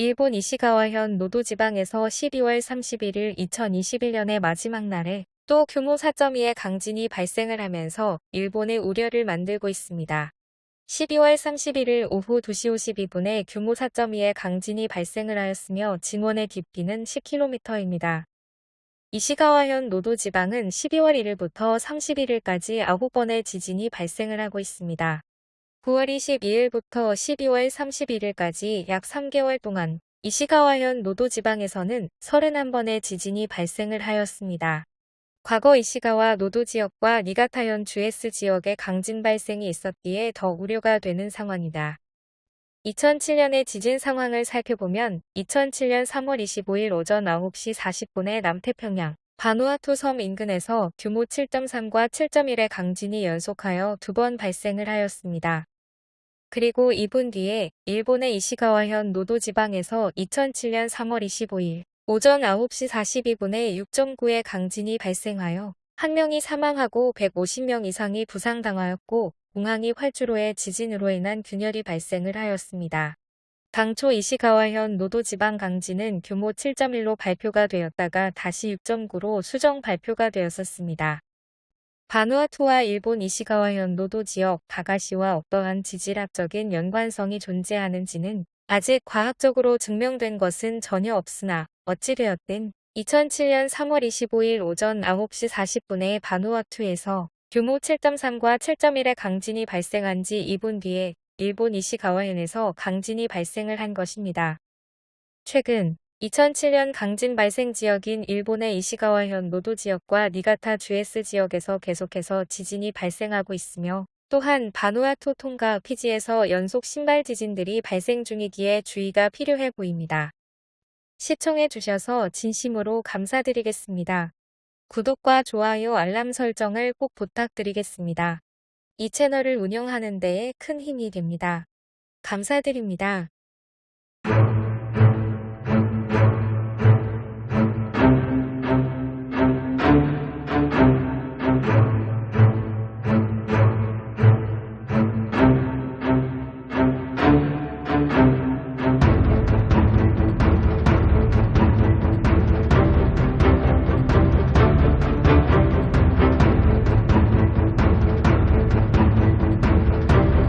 일본 이시가와현 노도 지방에서 12월 31일 2021년의 마지막 날에 또 규모 4.2의 강진이 발생을 하면서 일본의 우려를 만들고 있습니다. 12월 31일 오후 2시 52분에 규모 4.2의 강진이 발생을 하였으며 진원의 깊이는 10km입니다. 이시가와현 노도 지방은 12월 1일부터 31일까지 9번의 지진이 발생을 하고 있습니다. 9월 22일부터 12월 31일까지 약 3개월 동안 이시가와현 노도 지방에서는 31번의 지진이 발생을 하였습니다. 과거 이시가와 노도 지역과 니가타현 주에스 지역에 강진 발생이 있었기에 더 우려가 되는 상황이다. 2007년의 지진 상황을 살펴보면 2007년 3월 25일 오전 9시 40분에 남태평양 바누아투 섬 인근에서 규모 7.3과 7.1의 강진이 연속하여 두 번 발생을 하였습니다. 그리고 2분 뒤에 일본의 이시가와현 노도 지방에서 2007년 3월 25일 오전 9시 42분에 6.9의 강진이 발생하여 한 명이 사망하고 150명 이상이 부상당하였고 공항이 활주로의 지진으로 인한 균열이 발생을 하였습니다. 당초 이시가와현 노도지방 강진은 규모 7.1로 발표가 되었다가 다시 6.9로 수정 발표가 되었었습니다. 바누아투와 일본 이시가와현 노토 지역 다가시와 어떠한 지질학적인 연관성이 존재하는지는 아직 과학적으로 증명된 것은 전혀 없으나 어찌되었든 2007년 3월 25일 오전 9시 40분에 바누아투에서 규모 7.3과 7.1의 강진이 발생한 지 2분 뒤에 일본 이시가와현에서 강진이 발생을 한 것입니다. 최근 2007년 강진 발생 지역인 일본의 이시가와현 노토 지역과 니가타 주에쓰 지역에서 계속해서 지진이 발생하고 있으며 또한 바누아투 통가 피지에서 연속 심발 지진들이 발생 중이기에 주의가 필요해 보입니다. 시청해 주셔서 진심으로 감사드리겠습니다. 구독과 좋아요 알람 설정을 꼭 부탁드리겠습니다. 이 채널을 운영하는 데에 큰 힘이 됩니다. 감사드립니다.